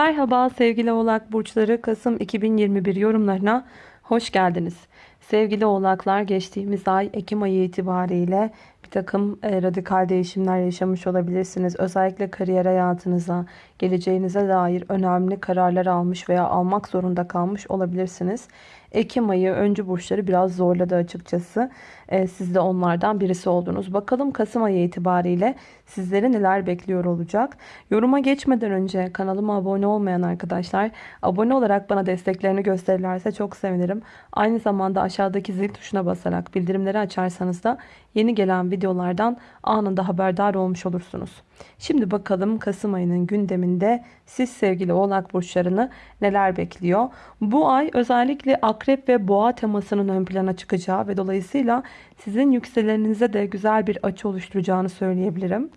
Merhaba sevgili oğlak burçları Kasım 2021 yorumlarına hoş geldiniz. Sevgili oğlaklar geçtiğimiz ay Ekim ayı itibariyle bir takım e, radikal değişimler yaşamış olabilirsiniz. Özellikle kariyer hayatınıza, geleceğinize dair önemli kararlar almış veya almak zorunda kalmış olabilirsiniz. Ekim ayı öncü burçları biraz zorladı açıkçası. Ee, siz de onlardan birisi oldunuz. Bakalım Kasım ayı itibariyle sizleri neler bekliyor olacak. Yoruma geçmeden önce kanalıma abone olmayan arkadaşlar abone olarak bana desteklerini gösterirlerse çok sevinirim. Aynı zamanda aşağıdaki zil tuşuna basarak bildirimleri açarsanız da yeni gelen videolardan anında haberdar olmuş olursunuz. Şimdi bakalım Kasım ayının gündeminde siz sevgili oğlak burçlarını neler bekliyor? Bu ay özellikle akrep ve boğa temasının ön plana çıkacağı ve dolayısıyla sizin yükseleninize de güzel bir açı oluşturacağını söyleyebilirim.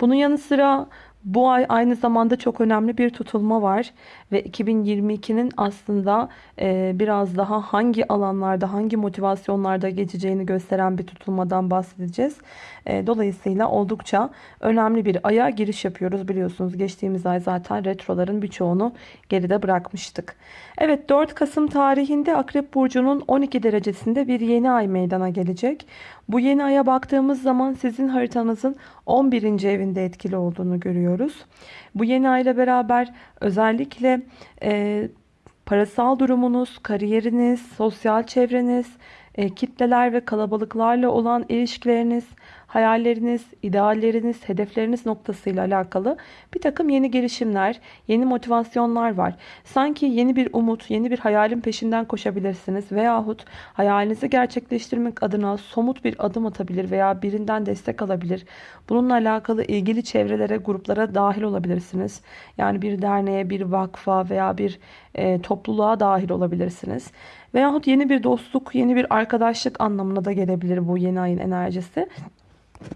Bunun yanı sıra bu ay aynı zamanda çok önemli bir tutulma var ve 2022'nin aslında e, biraz daha hangi alanlarda, hangi motivasyonlarda geçeceğini gösteren bir tutulmadan bahsedeceğiz. E, dolayısıyla oldukça önemli bir aya giriş yapıyoruz biliyorsunuz. Geçtiğimiz ay zaten retroların birçoğunu geride bırakmıştık. Evet 4 Kasım tarihinde Akrep Burcu'nun 12 derecesinde bir yeni ay meydana gelecek. Bu yeni aya baktığımız zaman sizin haritanızın 11. evinde etkili olduğunu görüyoruz. Bu yeni ay ile beraber özellikle e, parasal durumunuz, kariyeriniz, sosyal çevreniz, e, kitleler ve kalabalıklarla olan ilişkileriniz, hayalleriniz, idealleriniz, hedefleriniz noktasıyla alakalı bir takım yeni girişimler, yeni motivasyonlar var. Sanki yeni bir umut, yeni bir hayalin peşinden koşabilirsiniz veyahut hayalinizi gerçekleştirmek adına somut bir adım atabilir veya birinden destek alabilir. Bununla alakalı ilgili çevrelere, gruplara dahil olabilirsiniz. Yani bir derneğe, bir vakfa veya bir e, topluluğa dahil olabilirsiniz. Veyahut yeni bir dostluk, yeni bir arkadaşlık anlamına da gelebilir bu yeni ayın enerjisi.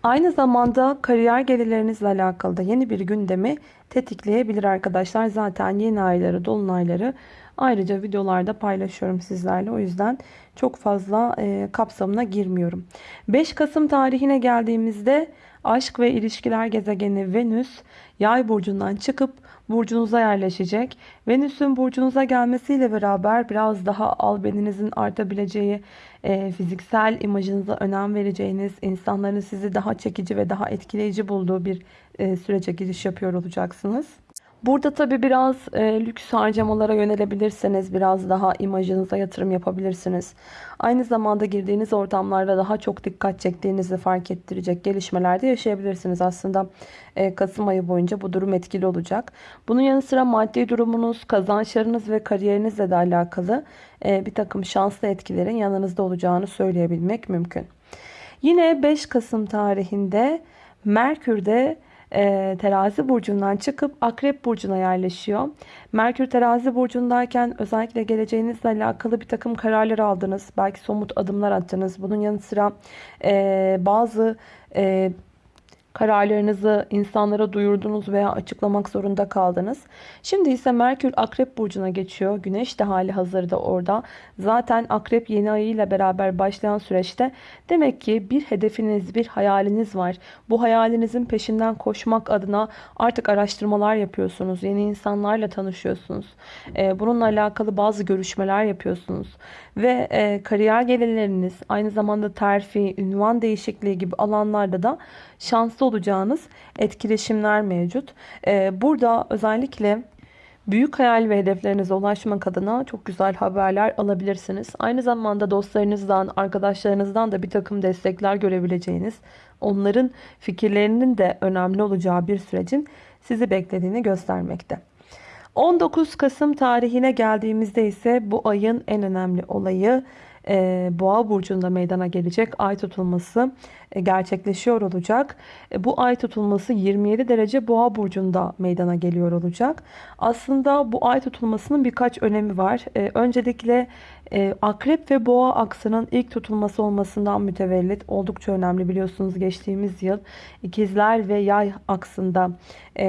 Aynı zamanda kariyer gelirlerinizle alakalı da yeni bir gündemi tetikleyebilir arkadaşlar. Zaten yeni ayları, dolunayları ayrıca videolarda paylaşıyorum sizlerle. O yüzden çok fazla e, kapsamına girmiyorum. 5 Kasım tarihine geldiğimizde aşk ve ilişkiler gezegeni Venüs yay burcundan çıkıp burcunuza yerleşecek. Venüs'ün burcunuza gelmesiyle beraber biraz daha albeninizin artabileceği, e, fiziksel imajınıza önem vereceğiniz, insanların sizi daha çekici ve daha etkileyici bulduğu bir e, sürece giriş yapıyor olacaksınız. Burada tabi biraz e, lüks harcamalara yönelebilirsiniz. Biraz daha imajınıza yatırım yapabilirsiniz. Aynı zamanda girdiğiniz ortamlarda daha çok dikkat çektiğinizi fark ettirecek gelişmelerde yaşayabilirsiniz. Aslında e, Kasım ayı boyunca bu durum etkili olacak. Bunun yanı sıra maddi durumunuz, kazançlarınız ve kariyerinizle de alakalı e, bir takım şanslı etkilerin yanınızda olacağını söyleyebilmek mümkün. Yine 5 Kasım tarihinde Merkür'de e, terazi burcundan çıkıp akrep burcuna yerleşiyor. Merkür terazi burcundayken özellikle geleceğinizle alakalı bir takım kararlar aldınız. Belki somut adımlar attınız. Bunun yanı sıra e, bazı e, kararlarınızı insanlara duyurdunuz veya açıklamak zorunda kaldınız. Şimdi ise Merkür Akrep Burcu'na geçiyor. Güneş de hali hazırda orada. Zaten Akrep yeni ayıyla beraber başlayan süreçte demek ki bir hedefiniz, bir hayaliniz var. Bu hayalinizin peşinden koşmak adına artık araştırmalar yapıyorsunuz. Yeni insanlarla tanışıyorsunuz. Ee, bununla alakalı bazı görüşmeler yapıyorsunuz. Ve e, kariyer gelirleriniz, aynı zamanda terfi, ünvan değişikliği gibi alanlarda da şanslı olacağınız etkileşimler mevcut. Ee, burada özellikle büyük hayal ve hedeflerinize ulaşmak adına çok güzel haberler alabilirsiniz. Aynı zamanda dostlarınızdan, arkadaşlarınızdan da bir takım destekler görebileceğiniz, onların fikirlerinin de önemli olacağı bir sürecin sizi beklediğini göstermekte. 19 Kasım tarihine geldiğimizde ise bu ayın en önemli olayı Boğa burcunda meydana gelecek ay tutulması e, gerçekleşiyor olacak. E, bu ay tutulması 27 derece Boğa burcunda meydana geliyor olacak. Aslında bu ay tutulmasının birkaç önemi var. Öncelikle Akrep ve Boğa aksının ilk tutulması olmasından mütevellit oldukça önemli biliyorsunuz geçtiğimiz yıl ikizler ve yay aksında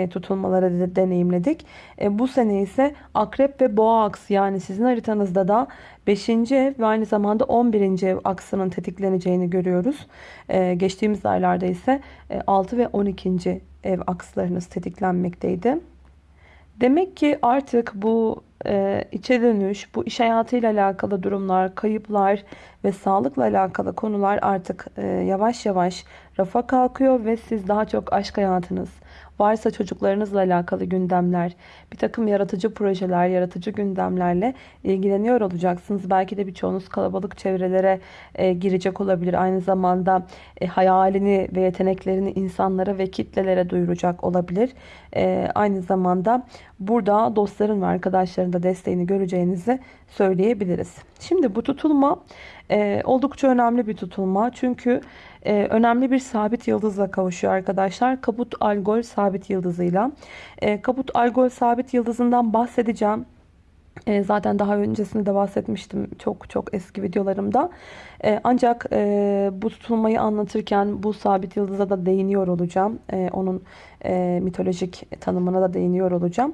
tutulmaları deneyimledik. Bu sene ise Akrep ve Boğa aksı yani sizin haritanızda da 5. ev ve aynı zamanda 11. ev aksının tetikleneceğini görüyoruz. Ee, geçtiğimiz aylarda ise 6 e, ve 12. ev akslarınız tetiklenmekteydi. Demek ki artık bu e, içe dönüş, bu iş hayatıyla alakalı durumlar, kayıplar ve sağlıkla alakalı konular artık e, yavaş yavaş rafa kalkıyor ve siz daha çok aşk hayatınız, varsa çocuklarınızla alakalı gündemler, bir takım yaratıcı projeler, yaratıcı gündemlerle ilgileniyor olacaksınız. Belki de birçoğunuz kalabalık çevrelere e, girecek olabilir. Aynı zamanda e, hayalini ve yeteneklerini insanlara ve kitlelere duyuracak olabilir. E, aynı zamanda burada dostların ve arkadaşların da desteğini göreceğinizi söyleyebiliriz. Şimdi bu tutulma e, oldukça önemli bir tutulma. Çünkü e, önemli bir sabit yıldızla kavuşuyor arkadaşlar. Kaput Algol sabit yıldızıyla. E, Kaput Algol sabit yıldızından bahsedeceğim. E, zaten daha öncesinde de bahsetmiştim çok çok eski videolarımda. E, ancak e, bu tutulmayı anlatırken bu sabit yıldıza da değiniyor olacağım. E, onun e, mitolojik tanımına da değiniyor olacağım.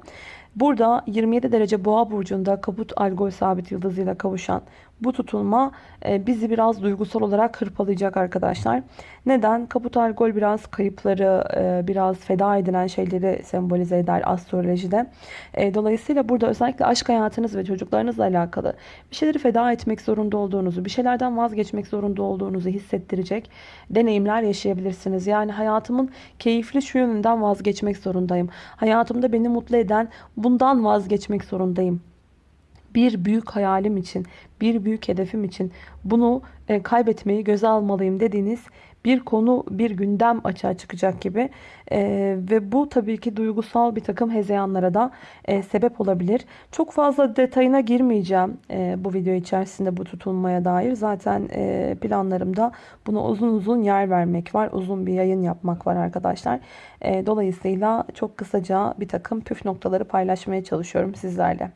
Burada 27 derece boğa burcunda kaput algol sabit yıldızıyla kavuşan bu tutulma e, bizi biraz duygusal olarak hırpalayacak arkadaşlar. Neden? Kaput algol biraz kayıpları, e, biraz feda edilen şeyleri sembolize eder astrolojide. E, dolayısıyla burada özellikle aşk hayatınız ve çocuklarınızla alakalı bir şeyleri feda etmek zorunda olduğunuzu, bir şeylerden vazgeçmek zorunda olduğunuzu hissettirecek deneyimler yaşayabilirsiniz. Yani hayatımın keyifli şu yönünden vazgeçmek zorundayım. Hayatımda beni mutlu eden bundan vazgeçmek zorundayım bir büyük hayalim için, bir büyük hedefim için bunu e, kaybetmeyi göze almalıyım dediğiniz bir konu, bir gündem açığa çıkacak gibi. E, ve bu tabii ki duygusal bir takım hezeyanlara da e, sebep olabilir. Çok fazla detayına girmeyeceğim bu video içerisinde bu tutulmaya dair. Zaten planlarımda buna uzun uzun yer vermek var. Uzun bir yayın yapmak var arkadaşlar. Dolayısıyla çok kısaca bir takım püf noktaları paylaşmaya çalışıyorum sizlerle.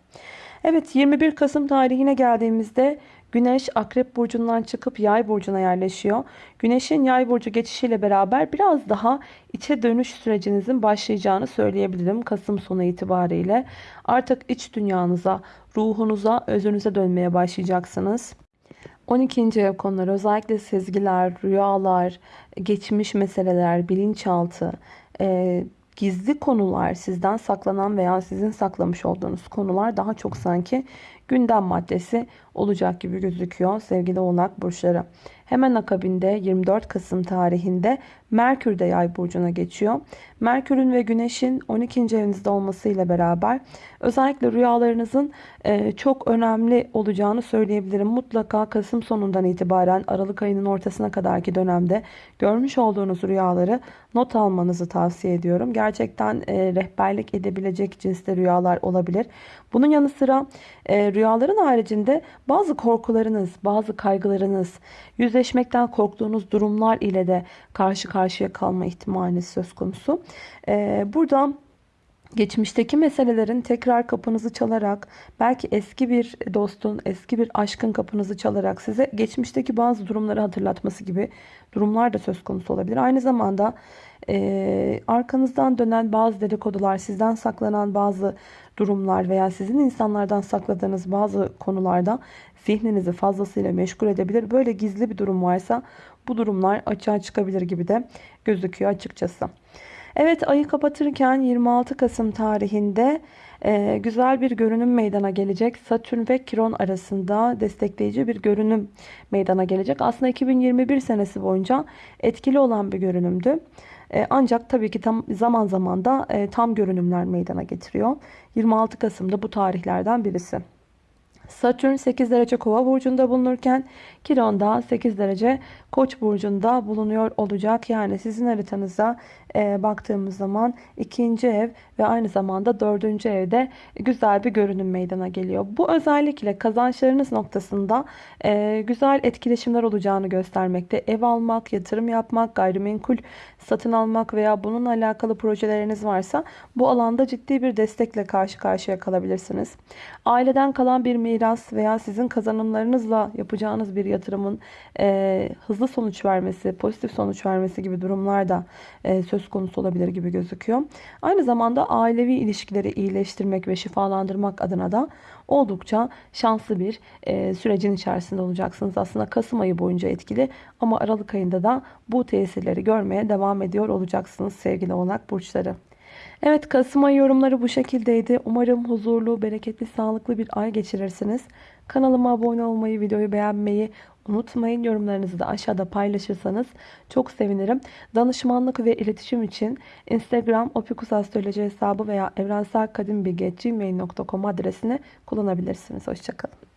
Evet 21 Kasım tarihine geldiğimizde Güneş Akrep Burcu'ndan çıkıp Yay Burcu'na yerleşiyor. Güneş'in Yay Burcu geçişiyle beraber biraz daha içe dönüş sürecinizin başlayacağını söyleyebilirim Kasım sonu itibariyle. Artık iç dünyanıza, ruhunuza, özünüze dönmeye başlayacaksınız. 12. ev konuları özellikle sezgiler, rüyalar, geçmiş meseleler, bilinçaltı, e, gizli konular, sizden saklanan veya sizin saklamış olduğunuz konular daha çok sanki gündem maddesi olacak gibi gözüküyor sevgili oğlak burçları. Hemen akabinde 24 Kasım tarihinde Merkür de yay burcuna geçiyor. Merkür'ün ve Güneş'in 12. evinizde olmasıyla beraber özellikle rüyalarınızın e, çok önemli olacağını söyleyebilirim. Mutlaka Kasım sonundan itibaren Aralık ayının ortasına kadarki dönemde görmüş olduğunuz rüyaları not almanızı tavsiye ediyorum. Gerçekten e, rehberlik edebilecek cinste rüyalar olabilir. Bunun yanı sıra e, rüyaların haricinde bazı korkularınız, bazı kaygılarınız, yüzleşmekten korktuğunuz durumlar ile de karşı karşıya kalma ihtimaliniz söz konusu. E, burada geçmişteki meselelerin tekrar kapınızı çalarak belki eski bir dostun, eski bir aşkın kapınızı çalarak size geçmişteki bazı durumları hatırlatması gibi durumlar da söz konusu olabilir. Aynı zamanda e, arkanızdan dönen bazı dedikodular, sizden saklanan bazı durumlar veya sizin insanlardan sakladığınız bazı konularda zihninizi fazlasıyla meşgul edebilir. Böyle gizli bir durum varsa bu durumlar açığa çıkabilir gibi de gözüküyor açıkçası. Evet ayı kapatırken 26 Kasım tarihinde e, güzel bir görünüm meydana gelecek. Satürn ve Kiron arasında destekleyici bir görünüm meydana gelecek. Aslında 2021 senesi boyunca etkili olan bir görünümdü. E, ancak tabii ki tam zaman zaman da e, tam görünümler meydana getiriyor. 26 Kasım'da bu tarihlerden birisi. Satürn 8 derece kova burcunda bulunurken Kiron da 8 derece koç burcunda bulunuyor olacak. Yani sizin haritanıza e, baktığımız zaman ikinci ev ve aynı zamanda dördüncü evde güzel bir görünüm meydana geliyor. Bu özellikle kazançlarınız noktasında e, güzel etkileşimler olacağını göstermekte. Ev almak, yatırım yapmak, gayrimenkul satın almak veya bununla alakalı projeleriniz varsa bu alanda ciddi bir destekle karşı karşıya kalabilirsiniz. Aileden kalan bir miras veya sizin kazanımlarınızla yapacağınız bir yatırımın e, hızlı sonuç vermesi, pozitif sonuç vermesi gibi durumlar da e, söz konusu olabilir gibi gözüküyor. Aynı zamanda ailevi ilişkileri iyileştirmek ve şifalandırmak adına da oldukça şanslı bir e, sürecin içerisinde olacaksınız. Aslında Kasım ayı boyunca etkili ama Aralık ayında da bu tesirleri görmeye devam ediyor olacaksınız sevgili oğlak burçları. Evet Kasım ayı yorumları bu şekildeydi. Umarım huzurlu, bereketli, sağlıklı bir ay geçirirsiniz. Kanalıma abone olmayı, videoyu beğenmeyi unutmayın. Yorumlarınızı da aşağıda paylaşırsanız çok sevinirim. Danışmanlık ve iletişim için Instagram opikusastroloji hesabı veya evrenselkadimbilgi.gmail.com adresini kullanabilirsiniz. Hoşçakalın.